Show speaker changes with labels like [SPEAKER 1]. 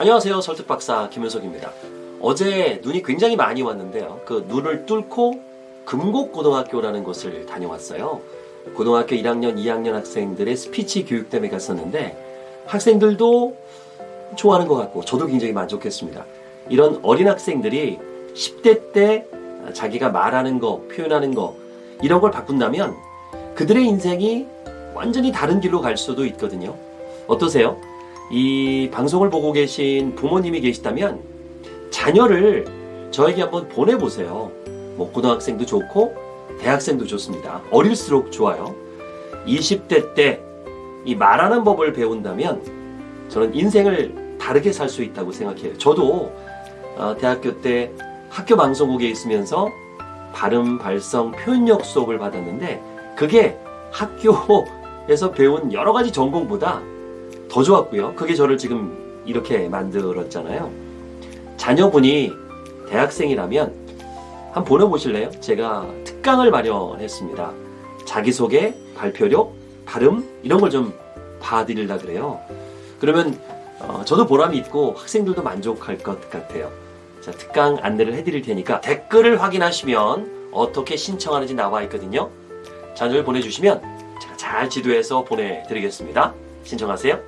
[SPEAKER 1] 안녕하세요. 설득박사 김윤석입니다. 어제 눈이 굉장히 많이 왔는데요. 그 눈을 뚫고 금곡고등학교라는 곳을 다녀왔어요. 고등학교 1학년, 2학년 학생들의 스피치 교육 때문에 갔었는데 학생들도 좋아하는 것 같고 저도 굉장히 만족했습니다. 이런 어린 학생들이 10대 때 자기가 말하는 거, 표현하는 거 이런 걸 바꾼다면 그들의 인생이 완전히 다른 길로 갈 수도 있거든요. 어떠세요? 이 방송을 보고 계신 부모님이 계시다면 자녀를 저에게 한번 보내보세요. 뭐 고등학생도 좋고 대학생도 좋습니다. 어릴수록 좋아요. 20대 때 이 말하는 법을 배운다면 저는 인생을 다르게 살 수 있다고 생각해요. 저도 어, 대학교 때 학교 방송국에 있으면서 발음, 발성, 표현력 수업을 받았는데 그게 학교에서 배운 여러 가지 전공보다 더 좋았고요. 그게 저를 지금 이렇게 만들었잖아요. 자녀분이 대학생이라면 한번 보내보실래요? 제가 특강을 마련했습니다. 자기소개, 발표력, 발음 이런 걸 좀 봐드리려 그래요. 그러면 어, 저도 보람이 있고 학생들도 만족할 것 같아요. 자, 특강 안내를 해드릴 테니까 댓글을 확인하시면 어떻게 신청하는지 나와 있거든요. 자료를 보내주시면 제가 잘 지도해서 보내드리겠습니다. 신청하세요.